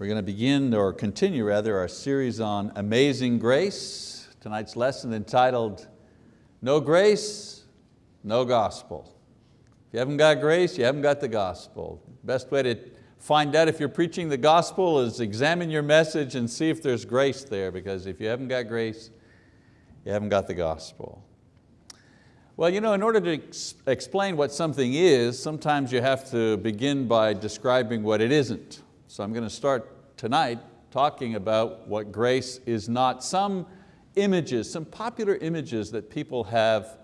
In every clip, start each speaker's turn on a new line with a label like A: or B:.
A: We're going to begin, or continue rather, our series on Amazing Grace. Tonight's lesson entitled, No Grace, No Gospel. If you haven't got grace, you haven't got the gospel. Best way to find out if you're preaching the gospel is examine your message and see if there's grace there, because if you haven't got grace, you haven't got the gospel. Well, you know, in order to ex explain what something is, sometimes you have to begin by describing what it isn't. So I'm going to start tonight talking about what grace is not. Some images, some popular images that people have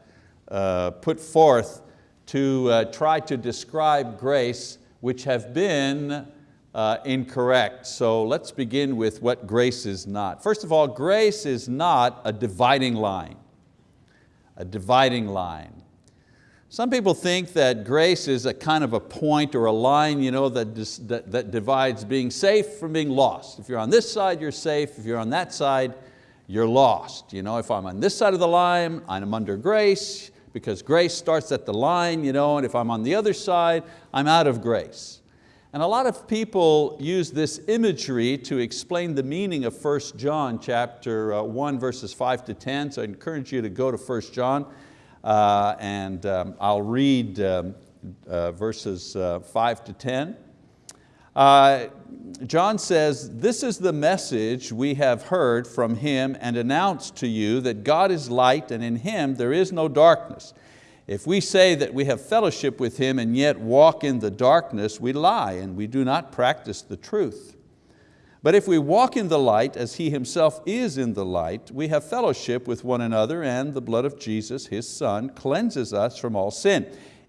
A: uh, put forth to uh, try to describe grace which have been uh, incorrect. So let's begin with what grace is not. First of all, grace is not a dividing line. A dividing line. Some people think that grace is a kind of a point or a line you know, that, that, that divides being safe from being lost. If you're on this side, you're safe. If you're on that side, you're lost. You know, if I'm on this side of the line, I'm under grace because grace starts at the line, you know, and if I'm on the other side, I'm out of grace. And a lot of people use this imagery to explain the meaning of 1 John chapter uh, 1 verses 5 to 10. So I encourage you to go to 1 John uh, and um, I'll read um, uh, verses uh, five to 10. Uh, John says, this is the message we have heard from Him and announced to you that God is light and in Him there is no darkness. If we say that we have fellowship with Him and yet walk in the darkness, we lie and we do not practice the truth. But if we walk in the light as He Himself is in the light, we have fellowship with one another and the blood of Jesus, His Son, cleanses us from all sin.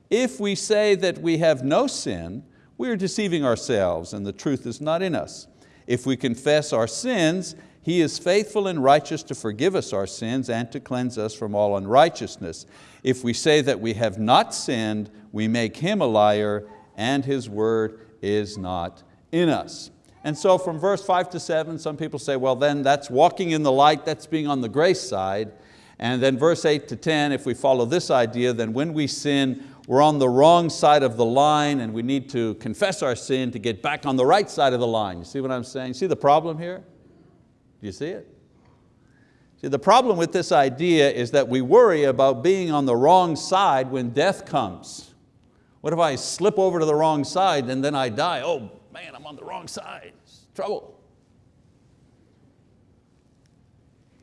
A: If we say that we have no sin, we are deceiving ourselves and the truth is not in us. If we confess our sins, He is faithful and righteous to forgive us our sins and to cleanse us from all unrighteousness. If we say that we have not sinned, we make Him a liar and His word is not in us. And so from verse five to seven, some people say, well then that's walking in the light, that's being on the grace side. And then verse eight to 10, if we follow this idea, then when we sin, we're on the wrong side of the line and we need to confess our sin to get back on the right side of the line. You see what I'm saying? See the problem here? Do you see it? See, the problem with this idea is that we worry about being on the wrong side when death comes. What if I slip over to the wrong side and then I die? Oh man, I'm on the wrong side trouble.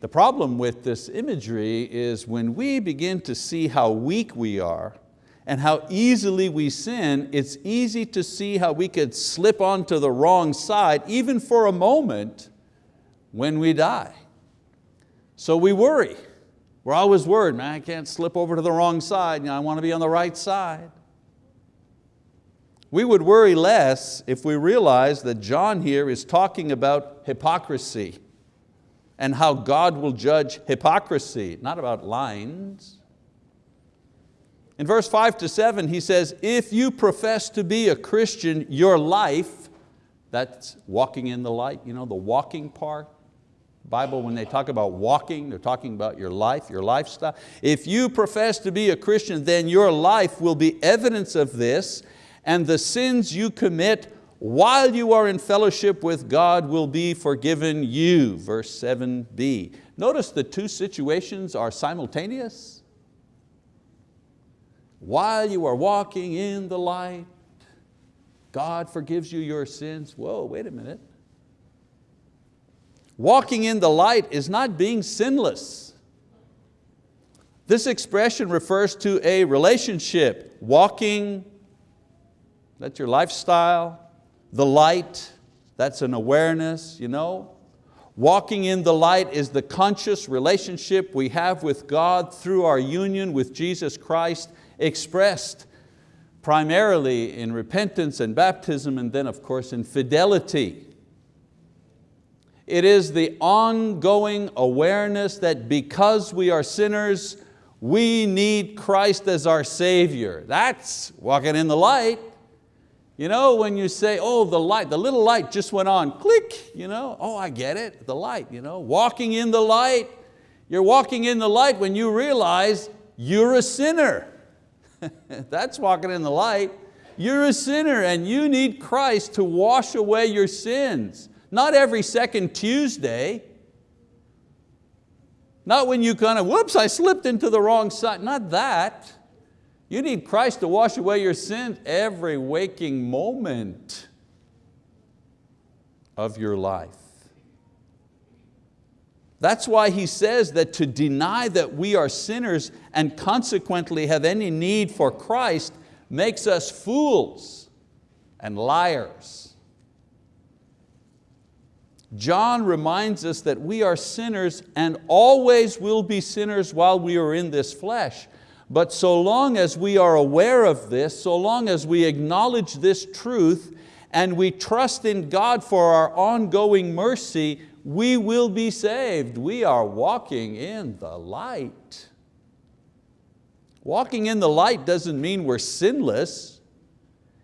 A: The problem with this imagery is when we begin to see how weak we are and how easily we sin, it's easy to see how we could slip onto the wrong side, even for a moment, when we die. So we worry. We're always worried, man, I can't slip over to the wrong side, you know, I want to be on the right side. We would worry less if we realize that John here is talking about hypocrisy and how God will judge hypocrisy, not about lines. In verse five to seven, he says, if you profess to be a Christian, your life, that's walking in the light, you know, the walking part. Bible, when they talk about walking, they're talking about your life, your lifestyle. If you profess to be a Christian, then your life will be evidence of this, and the sins you commit while you are in fellowship with God will be forgiven you, verse 7b. Notice the two situations are simultaneous. While you are walking in the light, God forgives you your sins. Whoa, wait a minute. Walking in the light is not being sinless. This expression refers to a relationship, walking that's your lifestyle. The light, that's an awareness, you know. Walking in the light is the conscious relationship we have with God through our union with Jesus Christ expressed primarily in repentance and baptism and then of course in fidelity. It is the ongoing awareness that because we are sinners, we need Christ as our Savior. That's walking in the light. You know, when you say, oh, the light, the little light just went on, click, you know, oh, I get it, the light, you know, walking in the light. You're walking in the light when you realize you're a sinner. That's walking in the light. You're a sinner and you need Christ to wash away your sins. Not every second Tuesday. Not when you kind of, whoops, I slipped into the wrong side. Not that. You need Christ to wash away your sins every waking moment of your life. That's why he says that to deny that we are sinners and consequently have any need for Christ makes us fools and liars. John reminds us that we are sinners and always will be sinners while we are in this flesh. But so long as we are aware of this, so long as we acknowledge this truth and we trust in God for our ongoing mercy, we will be saved. We are walking in the light. Walking in the light doesn't mean we're sinless.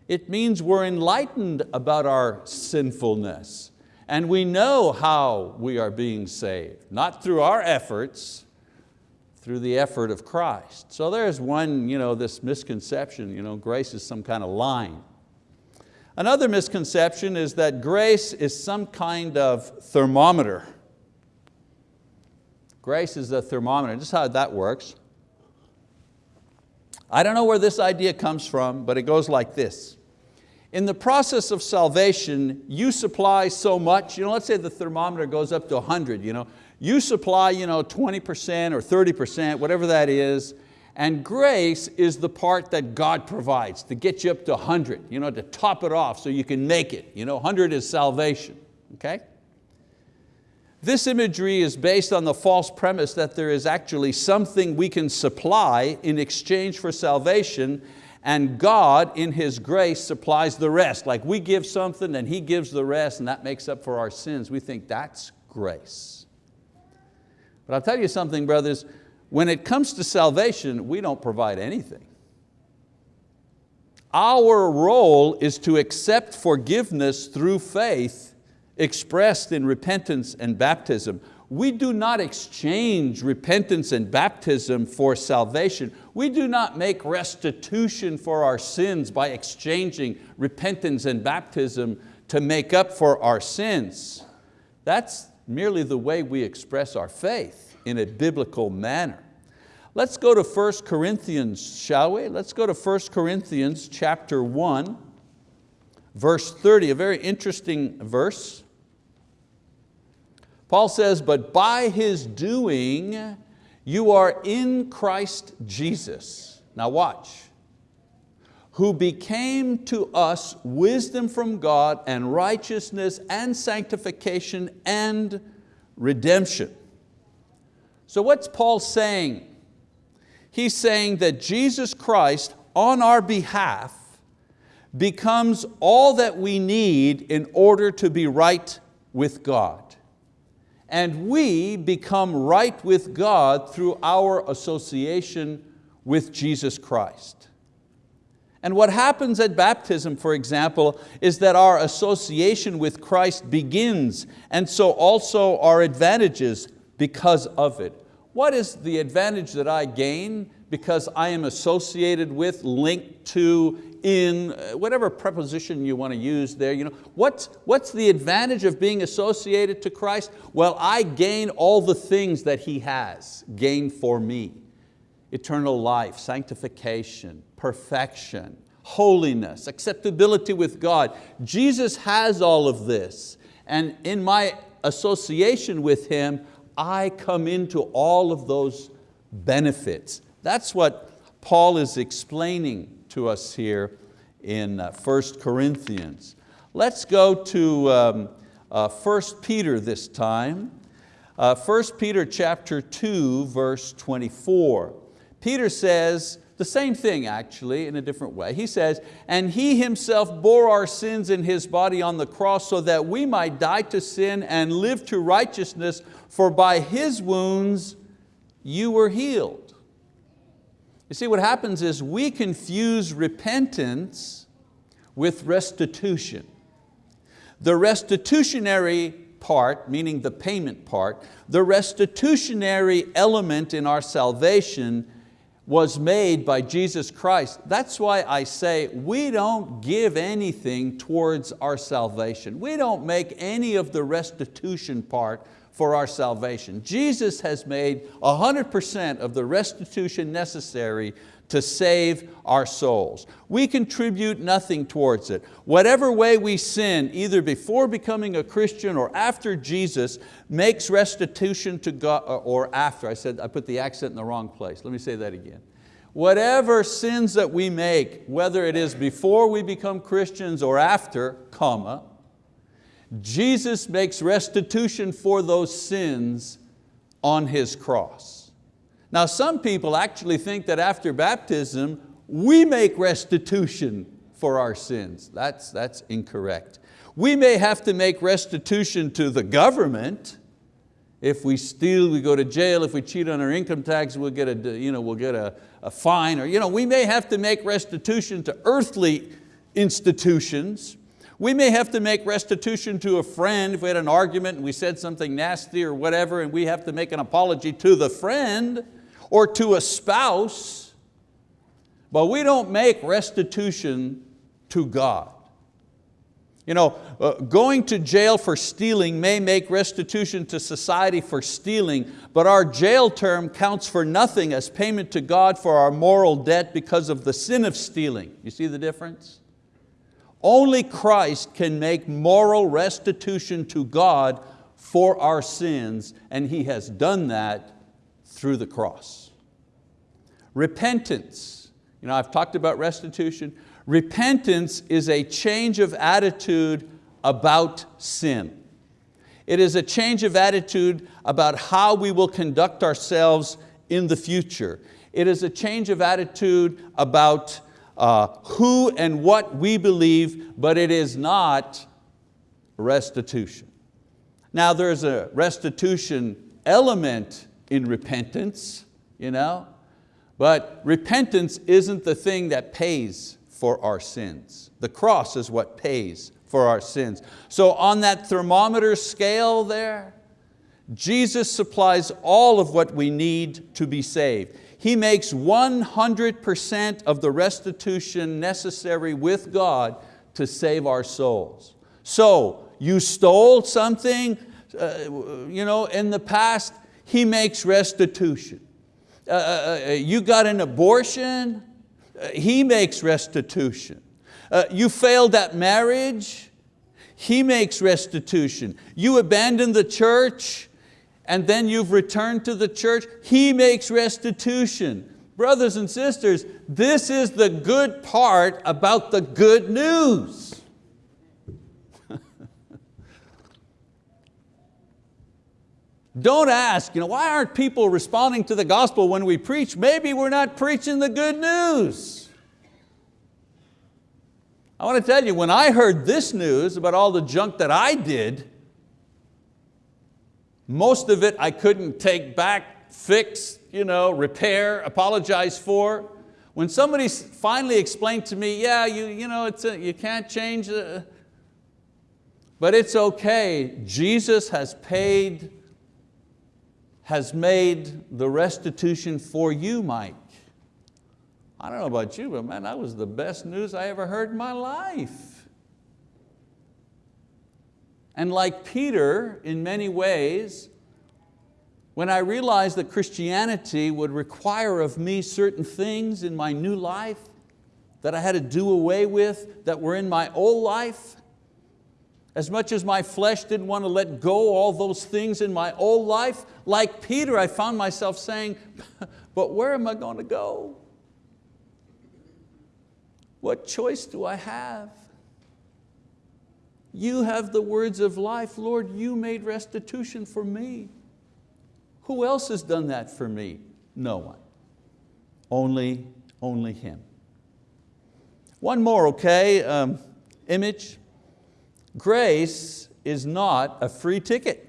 A: It means we're enlightened about our sinfulness. And we know how we are being saved, not through our efforts, through the effort of Christ. So there's one, you know, this misconception, you know, grace is some kind of line. Another misconception is that grace is some kind of thermometer. Grace is a thermometer, just how that works. I don't know where this idea comes from, but it goes like this. In the process of salvation, you supply so much, you know, let's say the thermometer goes up to 100, you know, you supply you know, 20% or 30%, whatever that is, and grace is the part that God provides to get you up to 100, you know, to top it off so you can make it. You know, 100 is salvation, okay? This imagery is based on the false premise that there is actually something we can supply in exchange for salvation and God in His grace supplies the rest. Like we give something and He gives the rest and that makes up for our sins. We think that's grace. But I'll tell you something, brothers, when it comes to salvation, we don't provide anything. Our role is to accept forgiveness through faith expressed in repentance and baptism. We do not exchange repentance and baptism for salvation. We do not make restitution for our sins by exchanging repentance and baptism to make up for our sins. That's merely the way we express our faith in a biblical manner. Let's go to 1 Corinthians, shall we? Let's go to 1 Corinthians chapter 1, verse 30, a very interesting verse. Paul says, but by His doing, you are in Christ Jesus. Now watch. Who became to us wisdom from God and righteousness and sanctification and redemption. So what's Paul saying? He's saying that Jesus Christ on our behalf becomes all that we need in order to be right with God. And we become right with God through our association with Jesus Christ. And what happens at baptism, for example, is that our association with Christ begins, and so also our advantages because of it. What is the advantage that I gain because I am associated with, linked to, in, uh, whatever preposition you want to use there. You know, what's, what's the advantage of being associated to Christ? Well, I gain all the things that He has, gain for me. Eternal life, sanctification, perfection, holiness, acceptability with God. Jesus has all of this. And in my association with Him, I come into all of those benefits. That's what Paul is explaining to us here in 1 uh, Corinthians. Let's go to um, uh, 1 Peter this time. Uh, 1 Peter chapter 2, verse 24. Peter says the same thing actually in a different way. He says, and He Himself bore our sins in His body on the cross so that we might die to sin and live to righteousness, for by His wounds you were healed. You see, what happens is we confuse repentance with restitution. The restitutionary part, meaning the payment part, the restitutionary element in our salvation was made by Jesus Christ. That's why I say we don't give anything towards our salvation. We don't make any of the restitution part for our salvation. Jesus has made 100% of the restitution necessary to save our souls. We contribute nothing towards it. Whatever way we sin, either before becoming a Christian or after Jesus, makes restitution to God, uh, or after, I said, I put the accent in the wrong place. Let me say that again. Whatever sins that we make, whether it is before we become Christians or after, comma, Jesus makes restitution for those sins on His cross. Now some people actually think that after baptism, we make restitution for our sins. That's, that's incorrect. We may have to make restitution to the government. If we steal, we go to jail. If we cheat on our income tax, we'll get a, you know, we'll get a, a fine. Or, you know, we may have to make restitution to earthly institutions. We may have to make restitution to a friend if we had an argument and we said something nasty or whatever and we have to make an apology to the friend or to a spouse, but we don't make restitution to God. You know, uh, going to jail for stealing may make restitution to society for stealing, but our jail term counts for nothing as payment to God for our moral debt because of the sin of stealing. You see the difference? Only Christ can make moral restitution to God for our sins, and He has done that through the cross. Repentance, you know, I've talked about restitution. Repentance is a change of attitude about sin. It is a change of attitude about how we will conduct ourselves in the future. It is a change of attitude about uh, who and what we believe, but it is not restitution. Now there's a restitution element in repentance, you know? but repentance isn't the thing that pays for our sins. The cross is what pays for our sins. So on that thermometer scale there, Jesus supplies all of what we need to be saved. He makes 100% of the restitution necessary with God to save our souls. So you stole something uh, you know, in the past, He makes restitution. Uh, uh, uh you got an abortion, uh, He makes restitution. Uh, you failed at marriage, He makes restitution. You abandoned the church, and then you've returned to the church, He makes restitution. Brothers and sisters, this is the good part about the good news. Don't ask, you know, why aren't people responding to the gospel when we preach? Maybe we're not preaching the good news. I want to tell you, when I heard this news about all the junk that I did, most of it I couldn't take back, fix, you know, repair, apologize for. When somebody finally explained to me, yeah, you, you, know, it's a, you can't change, uh, but it's okay. Jesus has paid has made the restitution for you, Mike. I don't know about you, but man, that was the best news I ever heard in my life. And like Peter, in many ways, when I realized that Christianity would require of me certain things in my new life that I had to do away with that were in my old life, as much as my flesh didn't want to let go all those things in my old life, like Peter, I found myself saying, but where am I going to go? What choice do I have? You have the words of life. Lord, you made restitution for me. Who else has done that for me? No one. Only, only Him. One more, okay, um, image. Grace is not a free ticket.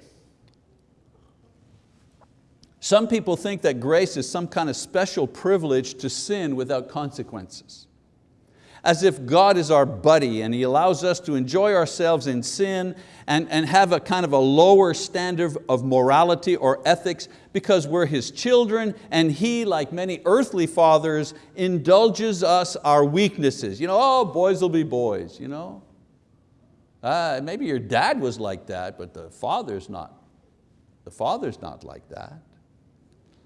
A: Some people think that grace is some kind of special privilege to sin without consequences. as if God is our buddy and He allows us to enjoy ourselves in sin and, and have a kind of a lower standard of morality or ethics because we're His children and He, like many earthly fathers, indulges us our weaknesses. You know, oh, boys will be boys. You know? Uh, maybe your dad was like that, but the father's not. The father's not like that.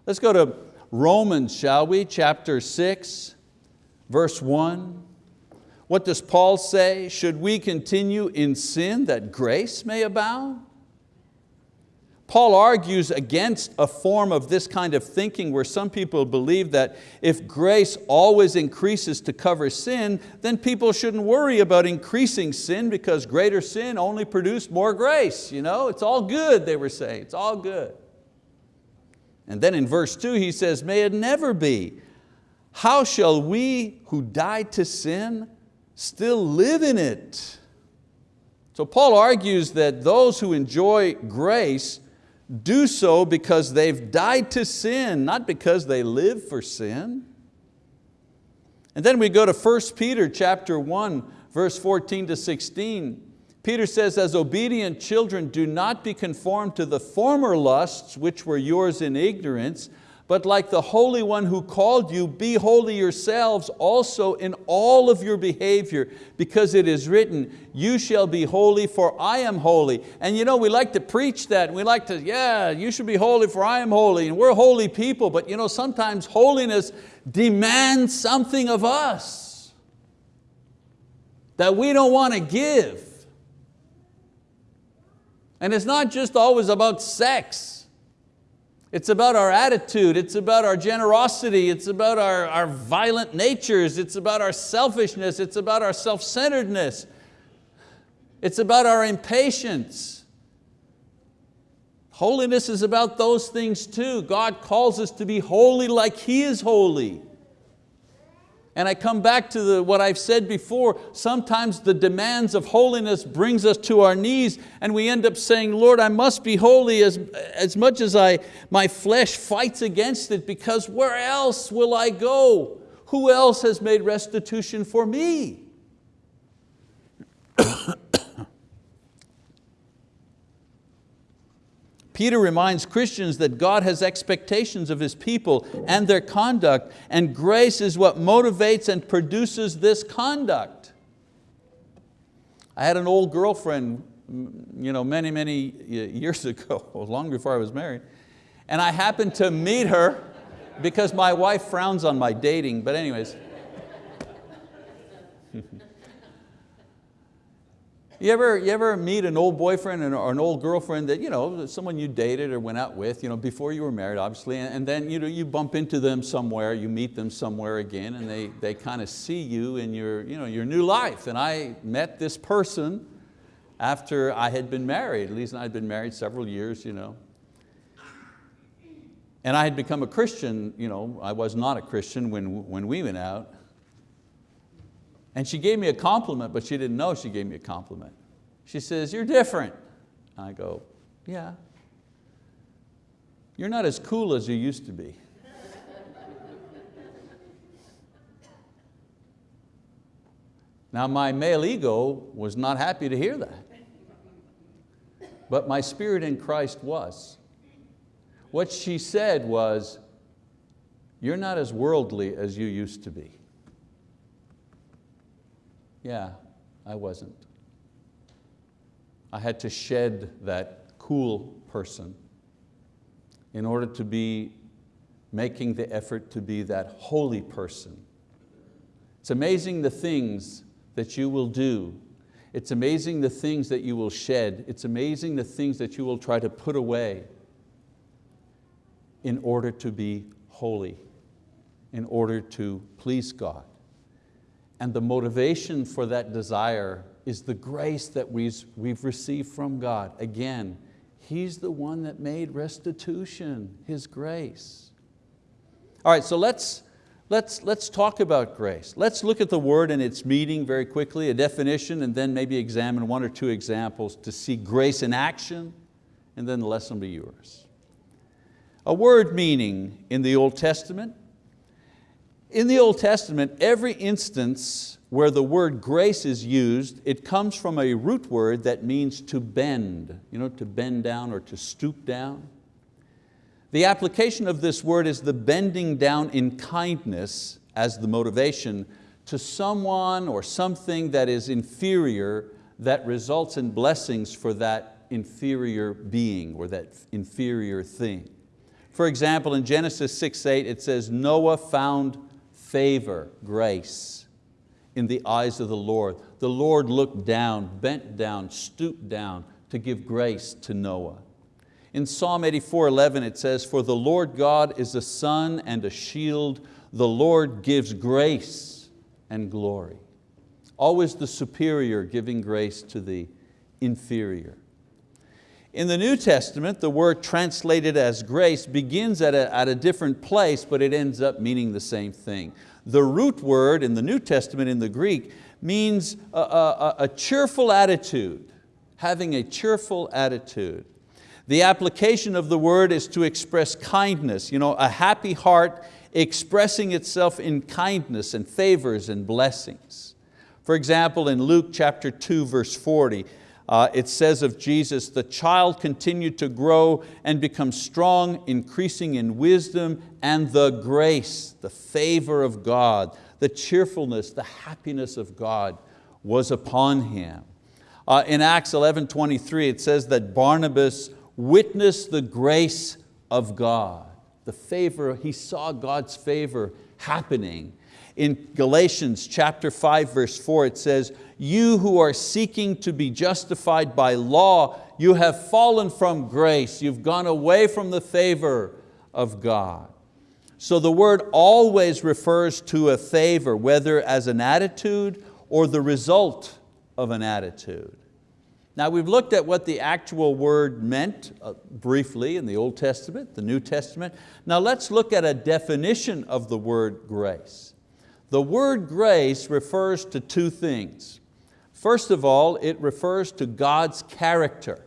A: Let's go to Romans, shall we? Chapter six, verse one. What does Paul say? Should we continue in sin that grace may abound? Paul argues against a form of this kind of thinking where some people believe that if grace always increases to cover sin, then people shouldn't worry about increasing sin because greater sin only produced more grace. You know? It's all good, they were saying, it's all good. And then in verse two he says, may it never be. How shall we who died to sin still live in it. So Paul argues that those who enjoy grace do so because they've died to sin, not because they live for sin. And then we go to 1 Peter chapter 1, verse 14 to 16. Peter says, as obedient children, do not be conformed to the former lusts which were yours in ignorance, but like the Holy One who called you, be holy yourselves also in all of your behavior, because it is written, you shall be holy for I am holy. And you know, we like to preach that, we like to, yeah, you should be holy for I am holy, and we're holy people, but you know, sometimes holiness demands something of us that we don't want to give. And it's not just always about sex. It's about our attitude, it's about our generosity, it's about our, our violent natures, it's about our selfishness, it's about our self-centeredness, it's about our impatience. Holiness is about those things too. God calls us to be holy like He is holy. And I come back to the, what I've said before, sometimes the demands of holiness brings us to our knees and we end up saying, Lord, I must be holy as, as much as I, my flesh fights against it because where else will I go? Who else has made restitution for me? Peter reminds Christians that God has expectations of His people and their conduct, and grace is what motivates and produces this conduct. I had an old girlfriend you know, many, many years ago, long before I was married, and I happened to meet her because my wife frowns on my dating, but anyways. You ever, you ever meet an old boyfriend or an old girlfriend that, you know, someone you dated or went out with you know, before you were married, obviously, and then you, know, you bump into them somewhere, you meet them somewhere again, and they, they kind of see you in your, you know, your new life. And I met this person after I had been married. Lisa and I had been married several years. You know. And I had become a Christian. You know, I was not a Christian when, when we went out. And she gave me a compliment, but she didn't know she gave me a compliment. She says, you're different. I go, yeah. You're not as cool as you used to be. now my male ego was not happy to hear that. But my spirit in Christ was. What she said was, you're not as worldly as you used to be. Yeah, I wasn't. I had to shed that cool person in order to be making the effort to be that holy person. It's amazing the things that you will do. It's amazing the things that you will shed. It's amazing the things that you will try to put away in order to be holy, in order to please God. And the motivation for that desire is the grace that we've, received from God. Again, He's the one that made restitution, His grace. All right, so let's, let's, let's talk about grace. Let's look at the word and its meaning very quickly, a definition, and then maybe examine one or two examples to see grace in action, and then the lesson will be yours. A word meaning in the Old Testament In the Old Testament, every instance where the word grace is used, it comes from a root word that means to bend, you know, to bend down or to stoop down. The application of this word is the bending down in kindness as the motivation to someone or something that is inferior that results in blessings for that inferior being or that inferior thing. For example, in Genesis 6.8 it says, Noah found favor, grace in the eyes of the Lord. The Lord looked down, bent down, stooped down to give grace to Noah. In Psalm 84:11 it says, For the Lord God is a sun and a shield, the Lord gives grace and glory. Always the superior giving grace to the inferior. In the New Testament, the word translated as grace begins at a, at a different place, but it ends up meaning the same thing. The root word in the New Testament in the Greek means a, a, a cheerful attitude, having a cheerful attitude. The application of the word is to express kindness, you know, a happy heart expressing itself in kindness and favors and blessings. For example, in Luke chapter 2, verse 40, uh, it says of Jesus, the child continued to grow and become strong, increasing in wisdom and the grace, the favor of God, the cheerfulness, the happiness of God was upon him. Uh, in Acts 11, 23, it says that Barnabas witnessed the grace of God. The favor, he saw God's favor happening. In Galatians chapter 5 verse 4 it says, you who are seeking to be justified by law, you have fallen from grace, you've gone away from the favor of God. So the word always refers to a favor, whether as an attitude or the result of an attitude. Now we've looked at what the actual word meant uh, briefly in the Old Testament, the New Testament. Now let's look at a definition of the word grace. The word grace refers to two things. First of all, it refers to God's character.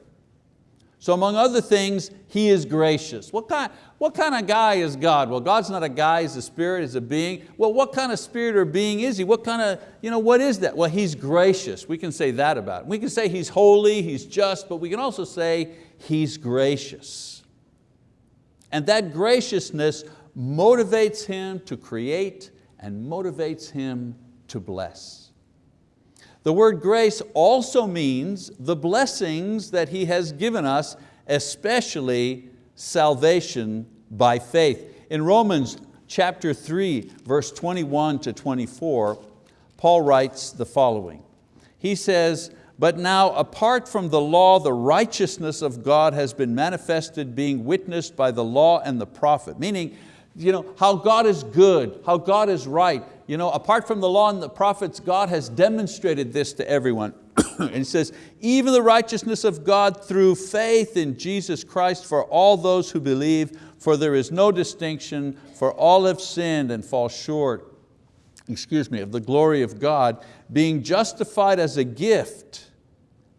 A: So among other things, He is gracious. What kind, what kind of guy is God? Well, God's not a guy, He's a spirit, He's a being. Well, what kind of spirit or being is He? What kind of, you know, what is that? Well, He's gracious. We can say that about Him. We can say He's holy, He's just, but we can also say He's gracious. And that graciousness motivates Him to create and motivates Him to bless. The word grace also means the blessings that He has given us, especially salvation by faith. In Romans chapter 3, verse 21 to 24, Paul writes the following. He says, but now apart from the law, the righteousness of God has been manifested, being witnessed by the law and the prophet. Meaning, you know, how God is good, how God is right. You know, apart from the law and the prophets, God has demonstrated this to everyone. and he says, even the righteousness of God through faith in Jesus Christ for all those who believe, for there is no distinction, for all have sinned and fall short, excuse me, of the glory of God, being justified as a gift,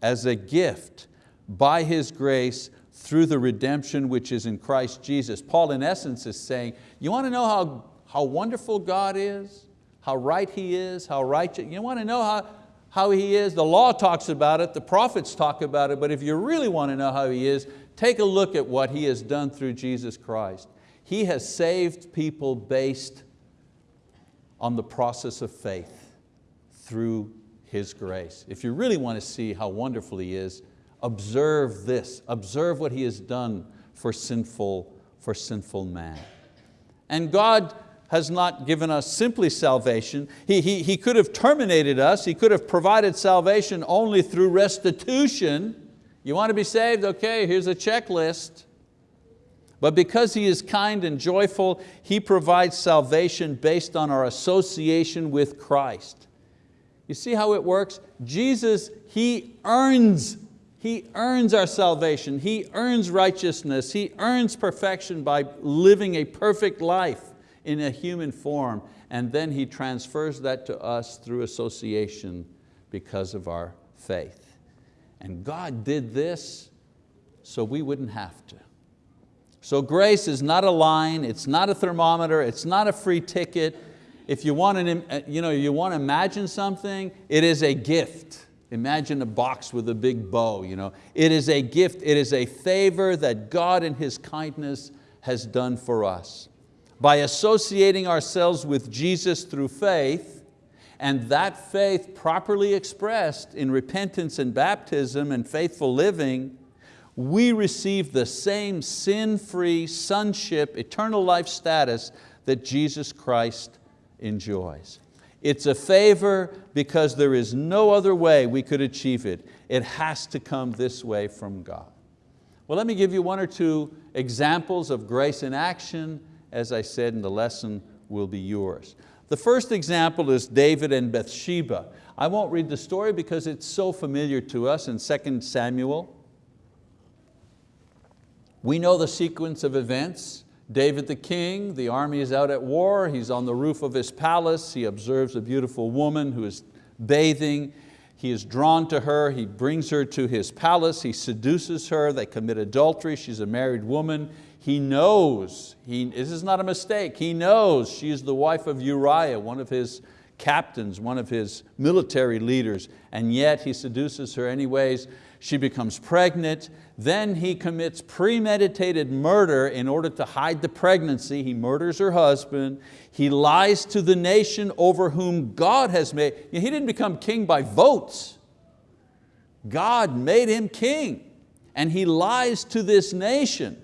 A: as a gift by His grace through the redemption which is in Christ Jesus. Paul in essence is saying, you want to know how, how wonderful God is? How right He is, how righteous, you want to know how, how He is? The law talks about it, the prophets talk about it, but if you really want to know how He is, take a look at what He has done through Jesus Christ. He has saved people based on the process of faith through His grace. If you really want to see how wonderful He is, observe this, observe what He has done for sinful, for sinful man. And God has not given us simply salvation. He, he, he could have terminated us, He could have provided salvation only through restitution. You want to be saved? Okay, here's a checklist. But because He is kind and joyful, He provides salvation based on our association with Christ. You see how it works? Jesus, He earns he earns our salvation, He earns righteousness, He earns perfection by living a perfect life in a human form, and then He transfers that to us through association because of our faith. And God did this so we wouldn't have to. So grace is not a line, it's not a thermometer, it's not a free ticket, if you want, an, you, know, you want to imagine something, it is a gift. Imagine a box with a big bow. You know. It is a gift, it is a favor that God in His kindness has done for us. By associating ourselves with Jesus through faith, and that faith properly expressed in repentance and baptism and faithful living, we receive the same sin-free sonship, eternal life status that Jesus Christ enjoys. It's a favor because there is no other way we could achieve it. It has to come this way from God. Well, let me give you one or two examples of grace in action. As I said, and the lesson will be yours. The first example is David and Bathsheba. I won't read the story because it's so familiar to us in 2 Samuel. We know the sequence of events. David the king, the army is out at war, he's on the roof of his palace, he observes a beautiful woman who is bathing, he is drawn to her, he brings her to his palace, he seduces her, they commit adultery, she's a married woman. He knows, he, this is not a mistake, he knows she is the wife of Uriah, one of his captains, one of his military leaders, and yet he seduces her anyways she becomes pregnant, then he commits premeditated murder in order to hide the pregnancy. He murders her husband. He lies to the nation over whom God has made. He didn't become king by votes. God made him king. And he lies to this nation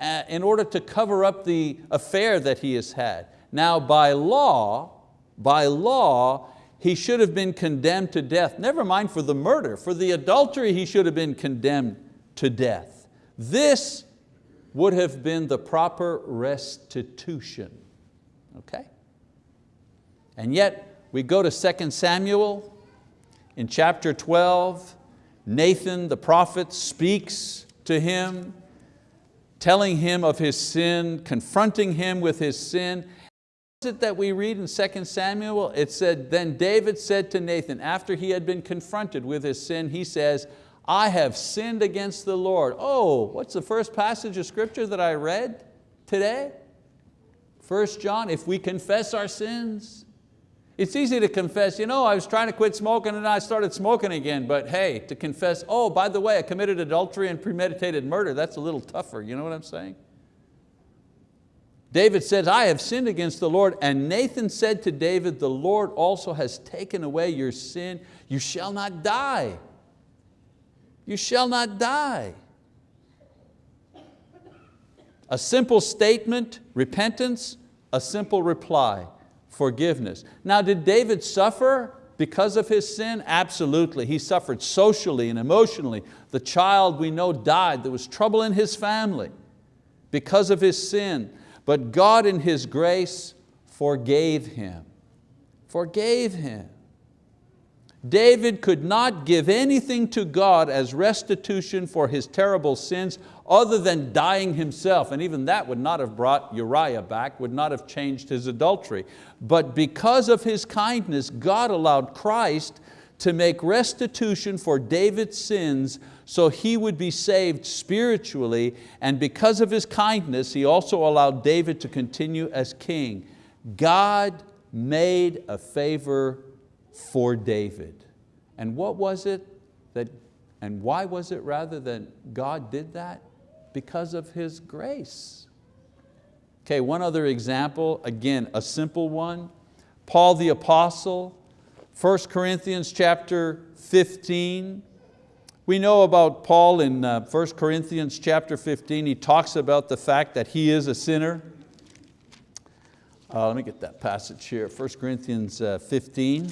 A: uh, in order to cover up the affair that he has had. Now by law, by law, he should have been condemned to death. Never mind for the murder, for the adultery he should have been condemned to death. This would have been the proper restitution, okay? And yet we go to 2 Samuel in chapter 12, Nathan the prophet speaks to him, telling him of his sin, confronting him with his sin, it that we read in 2 Samuel? It said, then David said to Nathan, after he had been confronted with his sin, he says, I have sinned against the Lord. Oh, what's the first passage of scripture that I read today? 1 John, if we confess our sins. It's easy to confess, you know, I was trying to quit smoking and I started smoking again, but hey, to confess, oh, by the way, I committed adultery and premeditated murder, that's a little tougher, you know what I'm saying? David says, I have sinned against the Lord. And Nathan said to David, the Lord also has taken away your sin. You shall not die. You shall not die. A simple statement, repentance, a simple reply, forgiveness. Now did David suffer because of his sin? Absolutely, he suffered socially and emotionally. The child we know died, there was trouble in his family because of his sin. But God in His grace forgave him, forgave him. David could not give anything to God as restitution for his terrible sins other than dying himself, and even that would not have brought Uriah back, would not have changed his adultery. But because of his kindness, God allowed Christ to make restitution for David's sins so he would be saved spiritually and because of his kindness he also allowed David to continue as king. God made a favor for David. And what was it that, and why was it rather that God did that? Because of His grace. Okay, one other example, again, a simple one. Paul the apostle, 1 Corinthians chapter 15. We know about Paul in uh, 1 Corinthians chapter 15. He talks about the fact that he is a sinner. Uh, let me get that passage here, 1 Corinthians uh, 15.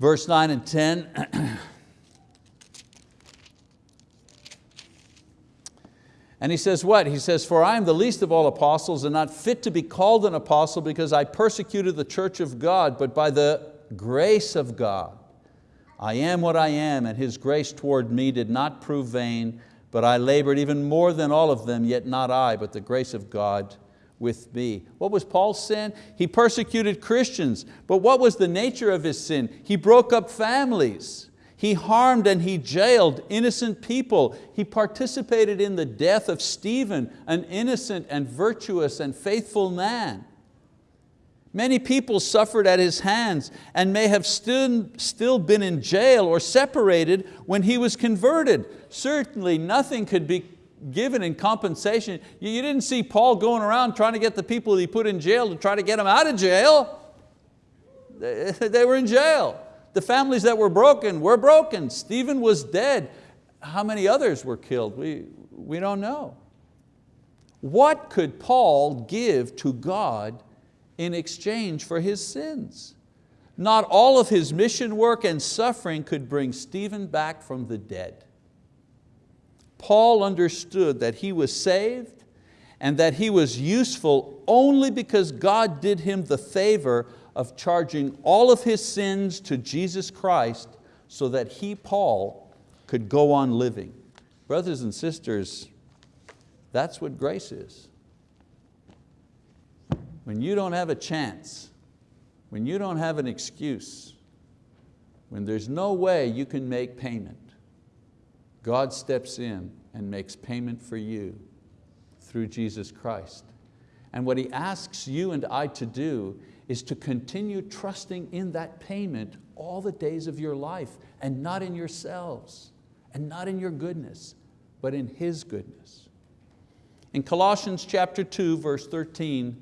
A: Verse 9 and 10. And he says what? He says, for I am the least of all apostles and not fit to be called an apostle because I persecuted the church of God, but by the grace of God, I am what I am and His grace toward me did not prove vain, but I labored even more than all of them, yet not I, but the grace of God with me. What was Paul's sin? He persecuted Christians, but what was the nature of his sin? He broke up families. He harmed and he jailed innocent people. He participated in the death of Stephen, an innocent and virtuous and faithful man. Many people suffered at His hands and may have still, still been in jail or separated when He was converted. Certainly nothing could be given in compensation. You didn't see Paul going around trying to get the people he put in jail to try to get them out of jail. They were in jail. The families that were broken were broken. Stephen was dead. How many others were killed? We, we don't know. What could Paul give to God in exchange for his sins? Not all of his mission work and suffering could bring Stephen back from the dead. Paul understood that he was saved and that he was useful only because God did him the favor of charging all of his sins to Jesus Christ so that he, Paul, could go on living. Brothers and sisters, that's what grace is. When you don't have a chance, when you don't have an excuse, when there's no way you can make payment, God steps in and makes payment for you through Jesus Christ. And what He asks you and I to do is to continue trusting in that payment all the days of your life and not in yourselves and not in your goodness, but in His goodness. In Colossians chapter 2, verse 13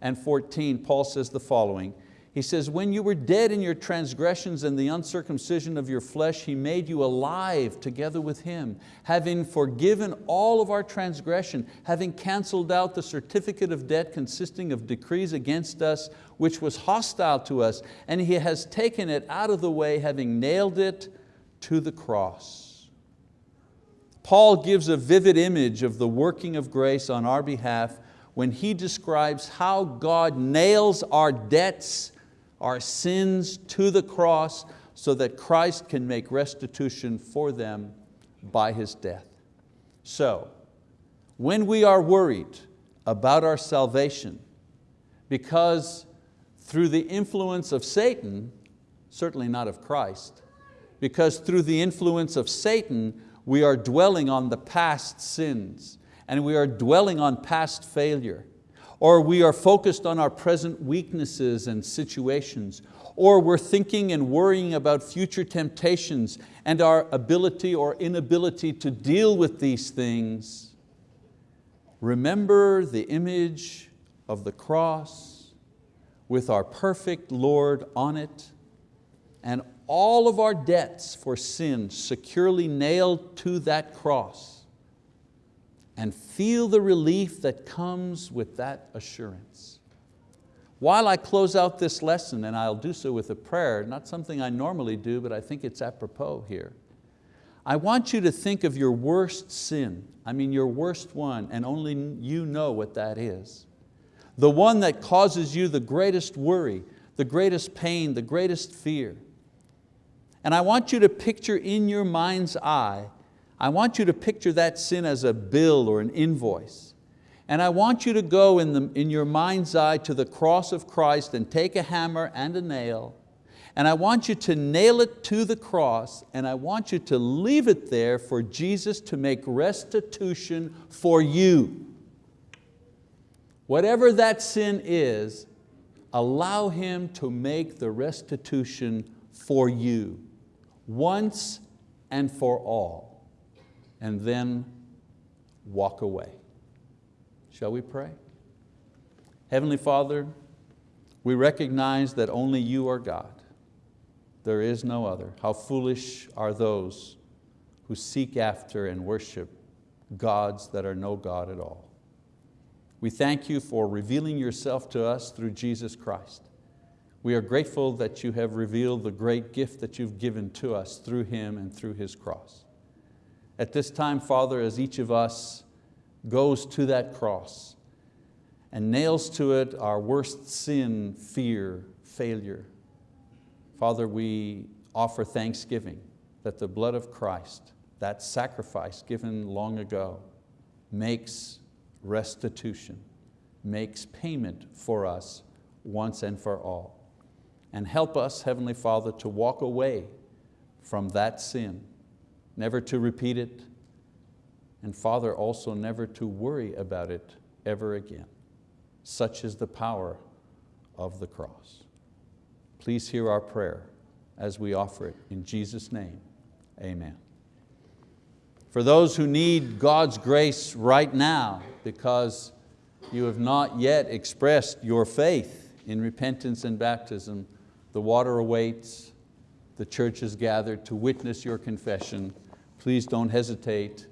A: and 14, Paul says the following, he says, when you were dead in your transgressions and the uncircumcision of your flesh, He made you alive together with Him, having forgiven all of our transgression, having canceled out the certificate of debt consisting of decrees against us, which was hostile to us, and He has taken it out of the way, having nailed it to the cross. Paul gives a vivid image of the working of grace on our behalf when he describes how God nails our debts our sins to the cross so that Christ can make restitution for them by His death. So, when we are worried about our salvation, because through the influence of Satan, certainly not of Christ, because through the influence of Satan, we are dwelling on the past sins and we are dwelling on past failure or we are focused on our present weaknesses and situations, or we're thinking and worrying about future temptations and our ability or inability to deal with these things, remember the image of the cross with our perfect Lord on it and all of our debts for sin securely nailed to that cross and feel the relief that comes with that assurance. While I close out this lesson, and I'll do so with a prayer, not something I normally do, but I think it's apropos here. I want you to think of your worst sin, I mean your worst one, and only you know what that is. The one that causes you the greatest worry, the greatest pain, the greatest fear. And I want you to picture in your mind's eye I want you to picture that sin as a bill or an invoice. And I want you to go in, the, in your mind's eye to the cross of Christ and take a hammer and a nail and I want you to nail it to the cross and I want you to leave it there for Jesus to make restitution for you. Whatever that sin is, allow Him to make the restitution for you once and for all and then walk away. Shall we pray? Heavenly Father, we recognize that only you are God. There is no other. How foolish are those who seek after and worship gods that are no God at all. We thank you for revealing yourself to us through Jesus Christ. We are grateful that you have revealed the great gift that you've given to us through Him and through His cross. At this time, Father, as each of us goes to that cross and nails to it our worst sin, fear, failure, Father, we offer thanksgiving that the blood of Christ, that sacrifice given long ago, makes restitution, makes payment for us once and for all. And help us, Heavenly Father, to walk away from that sin never to repeat it, and Father, also never to worry about it ever again. Such is the power of the cross. Please hear our prayer as we offer it. In Jesus' name, amen. For those who need God's grace right now because you have not yet expressed your faith in repentance and baptism, the water awaits, the church is gathered to witness your confession. Please don't hesitate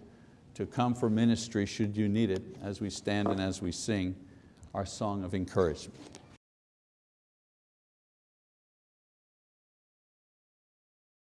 A: to come for ministry should you need it as we stand and as we sing our song of encouragement.